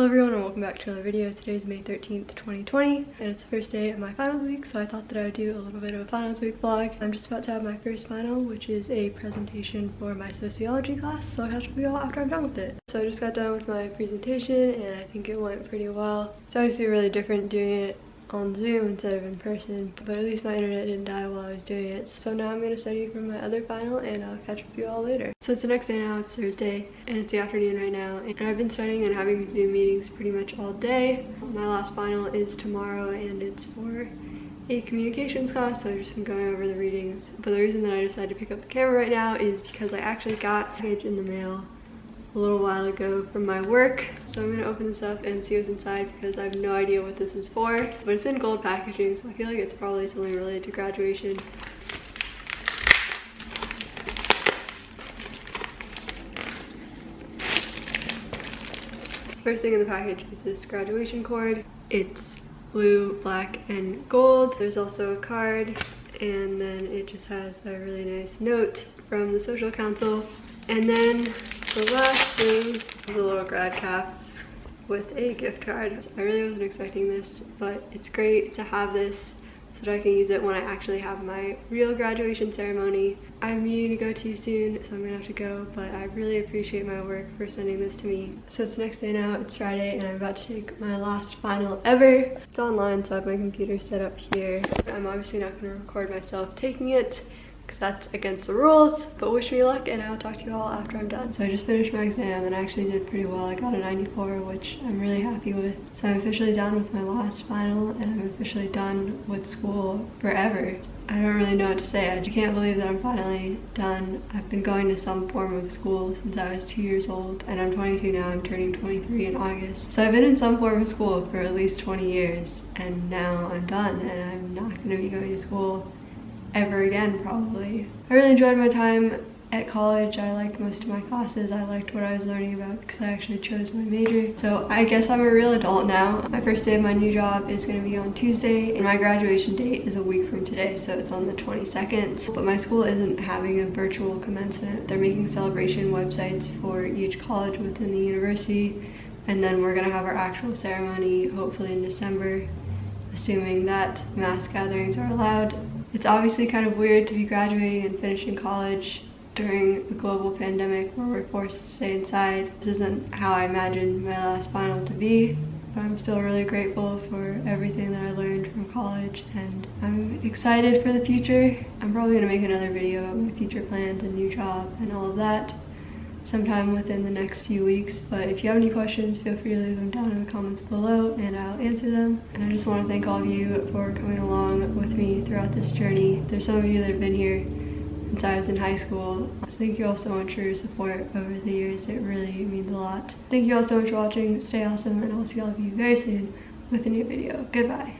Hello everyone and welcome back to another video. Today is May 13th, 2020 and it's the first day of my finals week so I thought that I would do a little bit of a finals week vlog. I'm just about to have my first final which is a presentation for my sociology class so I'll catch up with you all after I'm done with it. So I just got done with my presentation and I think it went pretty well. It's obviously really different doing it on Zoom instead of in person, but at least my internet didn't die while I was doing it. So now I'm going to study for my other final and I'll catch up with you all later. So it's the next day now, it's Thursday, and it's the afternoon right now, and I've been studying and having Zoom meetings pretty much all day. My last final is tomorrow and it's for a communications class, so I've just been going over the readings. But the reason that I decided to pick up the camera right now is because I actually got a package in the mail a little while ago from my work. So I'm gonna open this up and see what's inside because I have no idea what this is for. But it's in gold packaging, so I feel like it's probably something related to graduation. First thing in the package is this graduation cord. It's blue, black, and gold. There's also a card and then it just has a really nice note from the social council. And then the last thing is a little grad cap with a gift card. I really wasn't expecting this, but it's great to have this so that I can use it when I actually have my real graduation ceremony. I'm meeting to go to soon, so I'm gonna have to go, but I really appreciate my work for sending this to me. So it's next day now, it's Friday, and I'm about to take my last final ever. It's online, so I have my computer set up here. I'm obviously not gonna record myself taking it, that's against the rules. But wish me luck and I'll talk to you all after I'm done. So I just finished my exam and I actually did pretty well. I got a 94, which I'm really happy with. So I'm officially done with my last final and I'm officially done with school forever. I don't really know what to say. I just can't believe that I'm finally done. I've been going to some form of school since I was two years old and I'm 22 now. I'm turning 23 in August. So I've been in some form of school for at least 20 years and now I'm done and I'm not going to be going to school ever again probably. I really enjoyed my time at college. I liked most of my classes. I liked what I was learning about because I actually chose my major. So I guess I'm a real adult now. My first day of my new job is going to be on Tuesday and my graduation date is a week from today so it's on the 22nd. But my school isn't having a virtual commencement. They're making celebration websites for each college within the university and then we're going to have our actual ceremony hopefully in December assuming that mass gatherings are allowed it's obviously kind of weird to be graduating and finishing college during a global pandemic where we're forced to stay inside. This isn't how I imagined my last final to be, but I'm still really grateful for everything that I learned from college and I'm excited for the future. I'm probably gonna make another video about my future plans and new job and all of that sometime within the next few weeks. But if you have any questions, feel free to leave them down in the comments below and I'll answer them. And I just want to thank all of you for coming along with me throughout this journey. There's some of you that have been here since I was in high school. Thank you all so much for your support over the years. It really means a lot. Thank you all so much for watching. Stay awesome and I'll see all of you very soon with a new video. Goodbye.